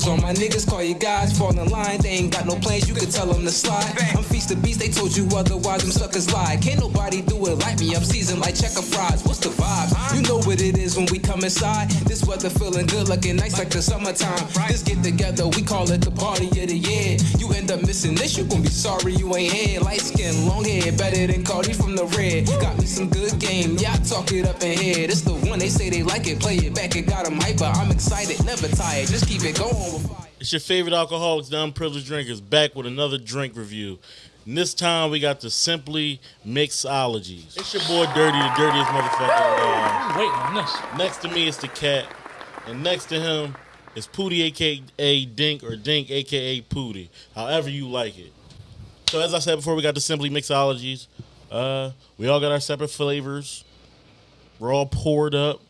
L's on my niggas, call you guys, fall in line. They ain't got no plans, you can tell them to slide. I'm the beast, they told you otherwise, them suckers lie. Can't nobody do it like me, I'm seasoned like checker fries. What's the vibe? You know what it is when we come inside. This weather feeling good, looking nice like the summertime. This get together, we call it the party of the year. You end up missing this, you gon' be sorry you ain't here. Light skin, long hair, better than Cardi from the red. Got me some good game, yeah, I talk it up in here. This the one they say they like it, play it back, it got them hyper. I'm excited, never tired, just keep it going. It's your favorite alcoholics, the unprivileged drinkers, back with another drink review. And this time we got the Simply Mixologies. It's your boy Dirty, the dirtiest motherfucker. I'm waiting on this. Next to me is the cat, and next to him is Pootie, aka Dink, or Dink, aka Pootie, however you like it. So as I said before, we got the Simply Mixologies. Uh, we all got our separate flavors. We're all poured up.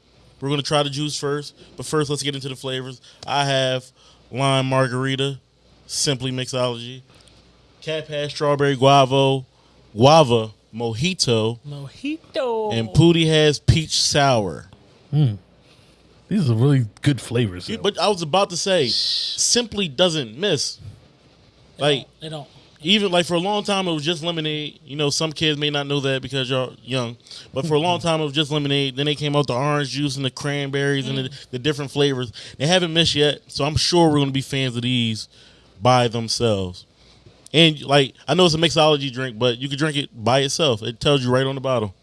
We're gonna try the juice first, but first let's get into the flavors. I have lime margarita, Simply Mixology. Cat has strawberry guavo, guava mojito, Mojito. and Pootie has peach sour. Hmm. These are really good flavors. Yeah. But I was about to say, simply doesn't miss. Like they don't. even like for a long time, it was just lemonade. You know, some kids may not know that because you're young, but for a long hmm. time, it was just lemonade. Then they came out the orange juice and the cranberries and the, hmm. the different flavors. They haven't missed yet, so I'm sure we're gonna be fans of these by themselves. And like I know it's a mixology drink, but you can drink it by itself. It tells you right on the bottle.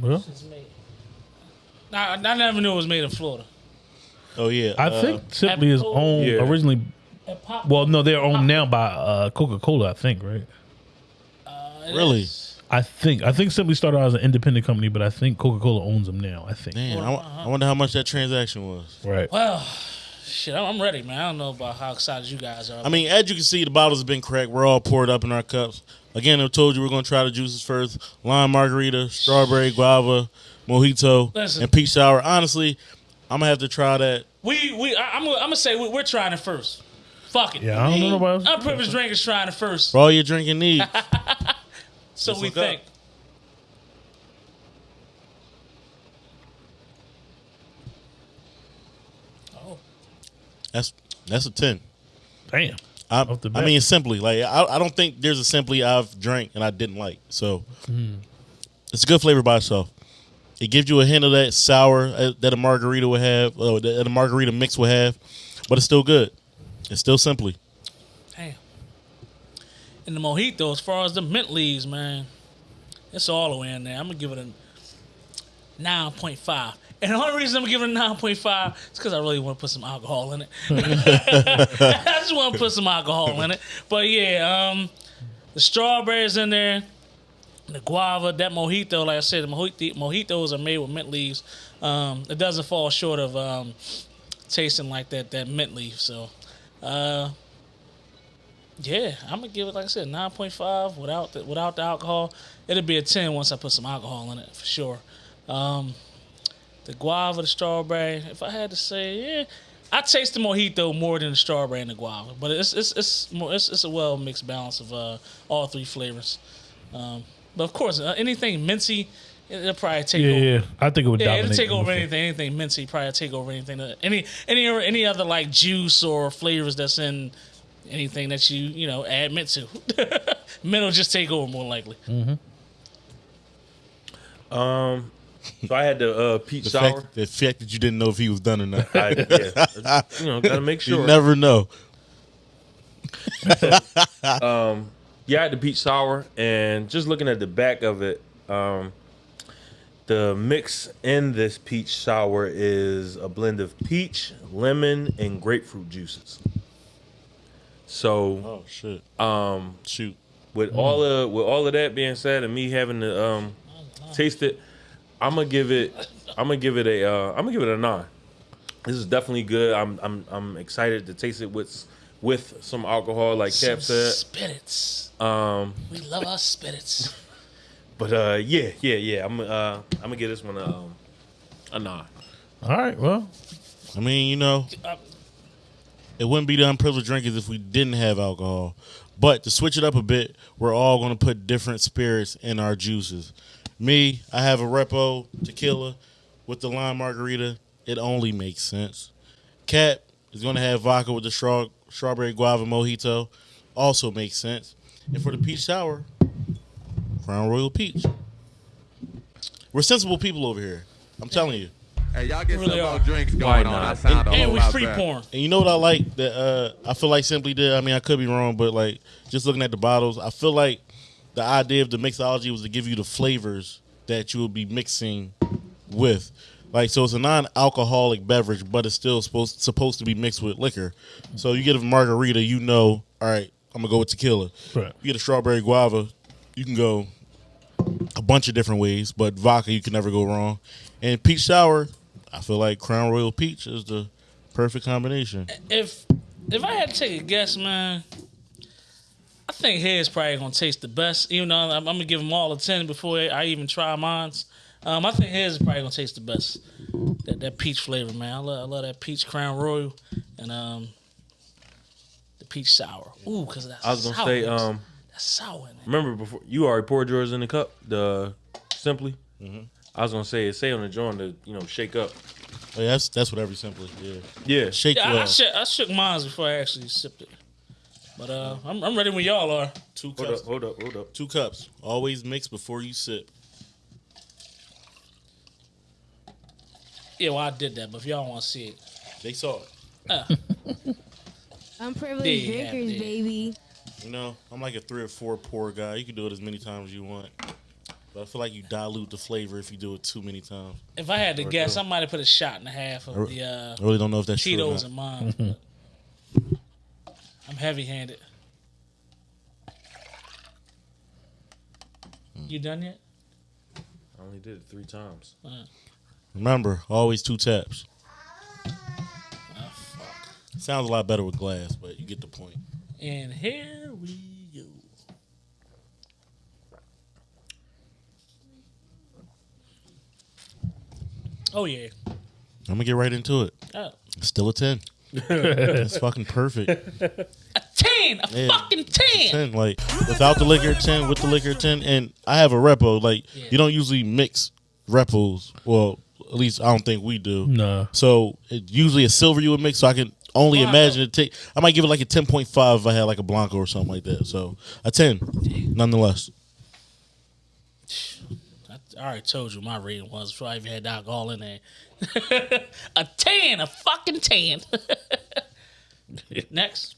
well, It's made. I, I never knew it was made in Florida. Oh yeah, I uh, think Simply is Apple- owned Yeah. originally. Pop- Well, no, they're owned now by uh, Coca Cola. I think, right? it really. is. I think. I think Simply started out as an independent company, but I think Coca Cola owns them now. I think. Man, I, wa- I wonder how much that transaction was. Right. Well, shit, I'm I'm ready, man. I don't know about how excited you guys are. I mean, as you can see, the bottles have been cracked. We're all poured up in our cups. Again, I told you we're going to try the juices first: lime margarita, strawberry guava, mojito, Listen. and peach sour. Honestly, I'm gonna have to try that. we we I, I'm gonna, I'm gonna say we, we're trying it first. Fuck it. Yeah, I don't know nobody else. Unprivileged drinkers trying it first. For all your drinking needs. So Let's we look up. think. Oh, that's that's a ten. Damn. I, I mean, simply like I, I don't think there's a simply I've drank and I didn't like. So it's a good flavor by itself. It gives you a hint of that sour uh, that a margarita would have, uh, that a margarita mix would have, but it's still good. It's still simply. damn. And the mojito, as far as the mint leaves, man, it's all the way in there. I'm gonna give it a nine point five. And the only reason I'm giving it a nine point five is because I really want to put some alcohol in it. I just want to put some alcohol in it. But yeah, um, the strawberries in there, the guava, that mojito. Like I said, the mojito, mojitos are made with mint leaves. Um, it doesn't fall short of um, tasting like that that mint leaf. So, uh, yeah, I'm gonna give it like I said, nine point five without the, without the alcohol. It'll be a ten once I put some alcohol in it for sure. Um, the guava, the strawberry. If I had to say, yeah, I taste the mojito more than the strawberry and the guava, but it's it's it's more it's, it's a well mixed balance of uh, all three flavors. Um, but of course, uh, anything minty, it'll probably take Yeah, over. yeah. I think it would Yeah, dominate. it'll take over the- anything. Anything minty probably take over anything. that- Any any any other like juice or flavors that's in anything that you you know add mint to. mint will just take over more likely. Um, so I had the uh, peach The sour. fact, the fact that you didn't know if he was done or not. I, yeah, you know, gotta make sure. You never know. yeah, I had the peach sour, and just looking at the back of it, um, the mix in this peach sour is a blend of peach, lemon, and grapefruit juices. So Oh shit! um, Shoot. with all of with all of that being said, and me having to um, taste it, I'm gonna give it. I'm gonna give it a. Uh, I'm gonna give it a nine. This is definitely good. I'm I'm I'm excited to taste it with with some alcohol, like Cap said. spirits. Um, We love our spirits. but uh, yeah, yeah, yeah. I'm uh, I'm gonna give this one a um, a nine. All right. Well, I mean, you know, Uh, it wouldn't be the unprivileged drinkers if we didn't have alcohol. But to switch it up a bit, we're all going to put different spirits in our juices. Me, I have a Repo tequila with the lime margarita. It only makes sense. Cat is going to have vodka with the straw, strawberry guava mojito. Also makes sense. And for the peach sour, Crown Royal Peach. We're sensible people over here. I'm telling you. Hey, y'all get Really some are. more drinks going on. not? I sound a And we free better. porn. And you know what I like that uh, I feel like Simply did. I mean, I could be wrong, but like just looking at the bottles, I feel like the idea of the mixology was to give you the flavors that you would be mixing with. Like so, it's a non-alcoholic beverage, but it's still supposed supposed to be mixed with liquor. So you get a margarita, you know, all right, I'm gonna go with tequila. Right. You get a strawberry guava, you can go a bunch of different ways, but vodka you can never go wrong. And peach sour, I feel like Crown Royal Peach is the perfect combination. If if I had to take a guess, man, I think his probably gonna taste the best. Even though I'm, I'm gonna give them all a ten before I even try mine's. Um, I think his is probably gonna taste the best. That that peach flavor, man. I love I love that peach Crown Royal and um the peach sour. Ooh, cause that's I was gonna sour. say, um, that's sour. In it. remember before you already poured yours in the cup, the simply. Mm-hmm. I was gonna say it say on the joint to you know shake up. Oh, yeah, that's that's what every simple yeah. Yeah, Shake Yeah, I, I, well. shook, I shook mine before I actually sipped it. But uh, I'm, I'm ready when y'all are. Two hold cups. up, hold up, hold up. Two cups. Always mix before you sip. Yeah, well, I did that, but if y'all want to see it, They saw it. Unprivileged Yeah, drinkers, yeah. baby. You know, I'm like a three or four pour guy. You can do it as many times as you want. But I feel like you dilute the flavor if you do it too many times. if I had to Or guess, go. I might have put a shot and a half Or- of the uh, I really don't know if that's true. or Cheetos not. in mine. but I'm heavy-handed. Hmm. You done yet? I only did it three times. Remember, always two taps. Oh. Sounds a lot better with glass, but you get the point. And here we go. Oh yeah. I'm gonna get right into it. Oh. Still a ten. That's fucking perfect. A ten, a Yeah. fucking ten. ten. Like without the liquor ten, with the liquor ten, and I have a repo. Like Yeah. you don't usually mix repos. Well, at least I don't think we do. No. So it, usually a silver you would mix. So I can only Blanco. imagine it take. I might give it like a ten point five if I had like a blanco or something like that. So a ten, nonetheless. I, already told you my rating was before I even had alcohol in there. a ten, a fucking ten. Next.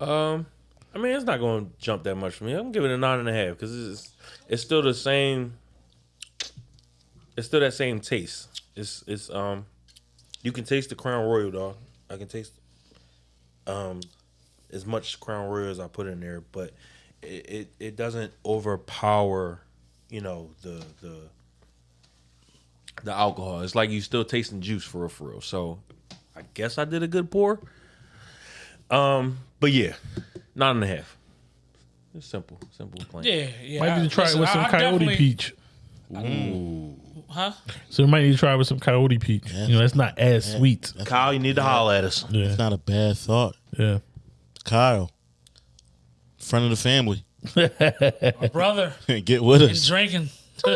Um, I mean, it's not going to jump that much for me. I'm give it a nine and a half because it's it's still the same. It's still that same taste. It's it's um, you can taste the Crown Royal, dog. I can taste um, as much Crown Royal as I put in there, but it it, it doesn't overpower, you know, the the the alcohol. It's like you still tasting juice for real, for real. So I guess I did a good pour. Um, but yeah, nine and a half. It's simple, simple plain. Yeah, yeah. Might I- need to try listen, it with I- some I coyote definitely- peach. Ooh. Huh? So we might need to try it with some coyote peach. You know, that's not as sweet. Kyle, you need to holler at us. Yeah, It's not a bad thought. yeah. Kyle, friend of the family, Brother get with is us. drinking.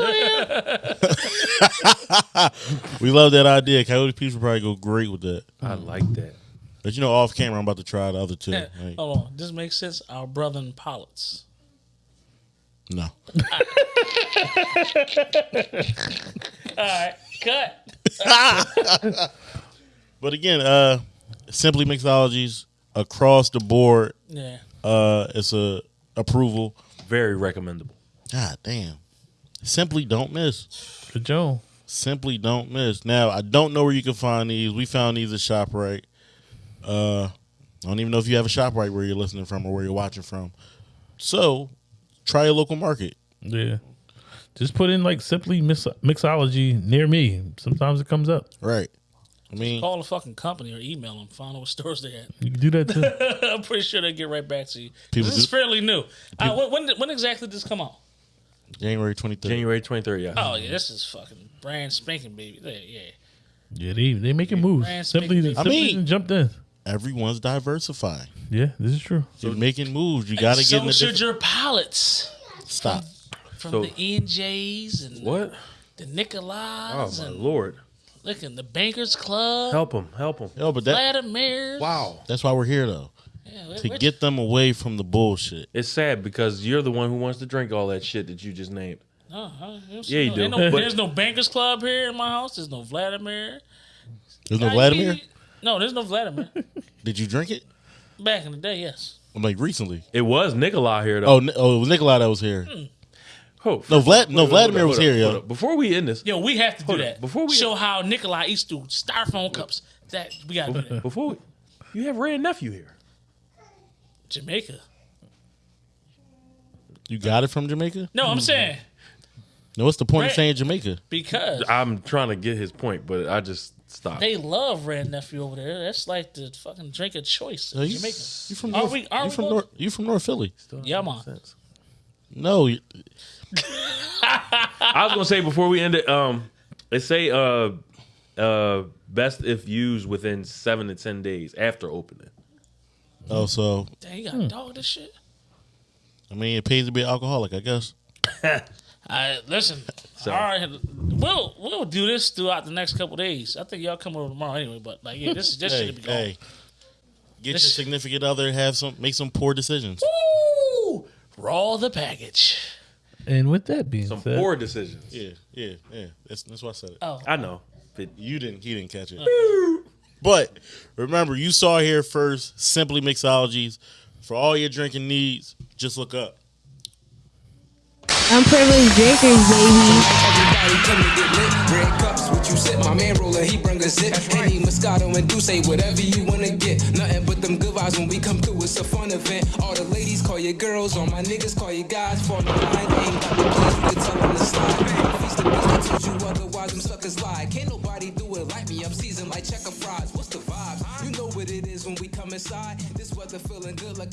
We love that idea. Coyote Peach would probably go great with that. I like that. But you know, off camera, I'm about to try the other two. Like, Hold on. This makes sense. Our brother in Pollott's. no. All right. Cut. But again, uh, simply mixologies across the board. Yeah. Uh, it's a approval. Very recommendable. God damn. Simply don't miss. Good Joe. Simply don't miss. Now I don't know where you can find these. We found these at Shoprite. Uh, I don't even know if you have a Shoprite where you're listening from or where you're watching from. So try a local market. Yeah. Just put in like simply mix- mixology near me. Sometimes it comes up. Right. I mean, Call the fucking company or email them. Find out what stores they at. You can do that too. I'm pretty sure they get right back to you. People this is fairly new. Uh, when, when, exactly did this come out? January 23rd. January 23rd, yeah. Oh yeah, this is fucking brand spanking baby. Yeah, yeah. yeah, they they making moves. Brand Simply, spanking- simply I mean- jumped in. Everyone's diversifying. Yeah, this is true. You're making moves. You got to so get in the should different- your palates Stop. from So- the NJs and What? the Oh, Nikolais my and lord. Looking, the Bankers Club, Help him, help him. Yo, but that Vladimir. Wow. that's why we're here though. Yeah, To which- get them away from the bullshit. It's sad because you're the one who wants to drink all that shit that you just named. No, I- don't Yeah, you no- do, ain't no- but- there's no Bankers Club here in my house. There's no Vladimir. There's no Nah, Vladimir? you- No, there's no Vladimir. Did you drink it? Back in the day, yes. i Like recently? It was Nikolai here though. Oh, Ni- oh, it was Nikolai that was here. Hmm. Oh, No, Vlad. No, Vladimir was here, yo. Before we end this, Yo, we have to do Hold on. that. Before we- show how Nikolai eats through styrofoam cups. That we gotta do that. before we, you have Wray and Nephew here. Jamaica. You got it from Jamaica? No, I'm hmm. saying No, what's the point of Right. saying Jamaica? because I'm trying to get his point, but I just stopped. they love Red Nephew over there. That's like the fucking drink of choice in No, you, Jamaica. you from Are North, we- are you we from going- North, you from North Philly? Yeah, man. Sense. No, you- I was gonna say before we end it, um, they say uh, uh, best if used within seven to ten days after opening. oh, so Damn, you got dog this shit. I mean, it pays to be an alcoholic, I guess. I listen. all right, we'll we'll do this throughout the next couple days. I think y'all come over tomorrow anyway. But like, yeah, this is this Hey, should be going. hey, get This- your significant other, have some, make some poor decisions. Woo! Roll the package. And with that being Some said, poor decisions. Yeah, yeah, yeah. That's that's why I said it. Oh, I know. But You didn't, he didn't catch it. Oh. But remember, you saw here first. Simply Mixologies for all your drinking needs. Just look up. Unprivileged drinkers, baby. Everybody come to get lit. He bring a zip. Henny, Moscato, and D'ussé, whatever you wanna get. Nothing but them good vibes when we come through. It's a fun event. All the ladies call you girls, all my niggas call you guys. For the line, ain't got no place, you can tell them to slide. Feast the beast, I told you otherwise, them suckers lie. Can't nobody do it like me. I'm seasoned like checker fries. What's the vibe? You know what it is when we come inside. This weather feeling good like